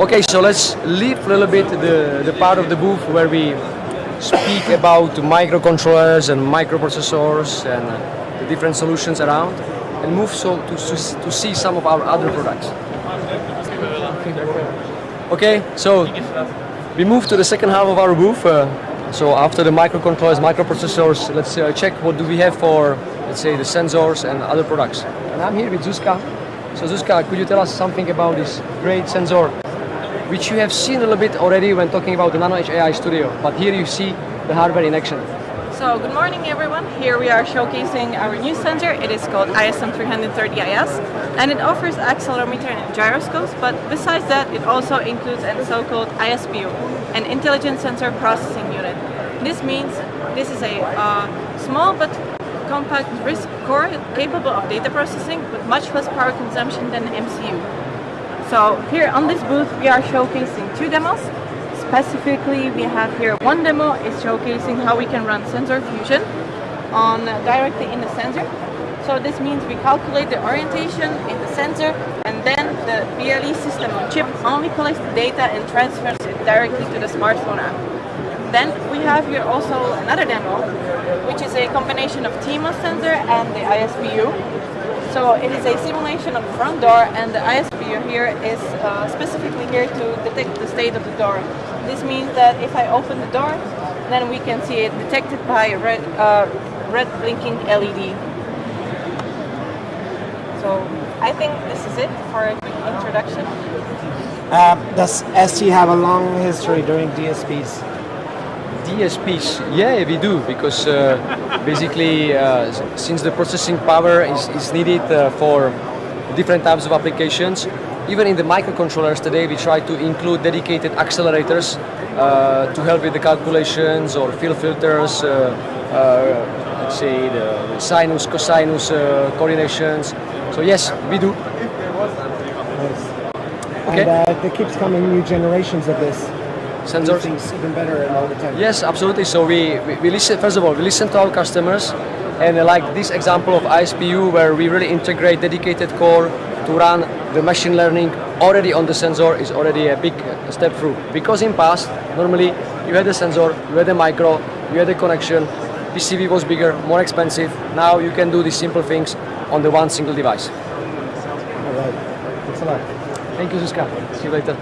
Okay, so let's leave a little bit the, the part of the booth where we speak about microcontrollers and microprocessors and uh, the different solutions around and move so to, to, to see some of our other products. Okay, so we move to the second half of our booth. Uh, so after the microcontrollers, microprocessors, let's uh, check what do we have for, let's say, the sensors and other products. And I'm here with Zuzka. So Zuzka, could you tell us something about this great sensor, which you have seen a little bit already when talking about the NanoEdge AI Studio, but here you see the hardware in action. So good morning everyone. Here we are showcasing our new sensor. It is called ISM330IS and it offers accelerometer and gyroscopes but besides that it also includes a so-called ISPU, an Intelligent Sensor Processing Unit. This means this is a uh, small but compact RISC core capable of data processing with much less power consumption than an MCU. So here on this booth we are showcasing two demos Specifically, we have here one demo is showcasing how we can run sensor fusion on directly in the sensor. So this means we calculate the orientation in the sensor and then the BLE system on chip only collects the data and transfers it directly to the smartphone app. Then we have here also another demo, which is a combination of TMOS sensor and the ISPU. So it is a simulation of the front door and the ISPU here is uh, specifically here to detect the state of the door. This means that if I open the door, then we can see it detected by a red, uh, red blinking LED. So I think this is it for a quick introduction. Uh, does ST have a long history during DSPs? DSPs, yeah, we do, because uh, basically, uh, since the processing power is, is needed uh, for different types of applications, even in the microcontrollers today, we try to include dedicated accelerators uh, to help with the calculations or field filters, uh, uh, let's say the sinus, cosinus uh, coordinations. So yes, we do. Okay. And uh, there keeps coming new generations of this. Sensors. Things even better all the time. Yes, absolutely. So we, we, we listen, first of all, we listen to our customers and like this example of ISPU where we really integrate dedicated core to run the machine learning already on the sensor is already a big step through. Because in past, normally you had a sensor, you had a micro, you had a connection, PCB was bigger, more expensive. Now you can do these simple things on the one single device. All right. Thanks a lot. Thank you, Zuzka. See you later.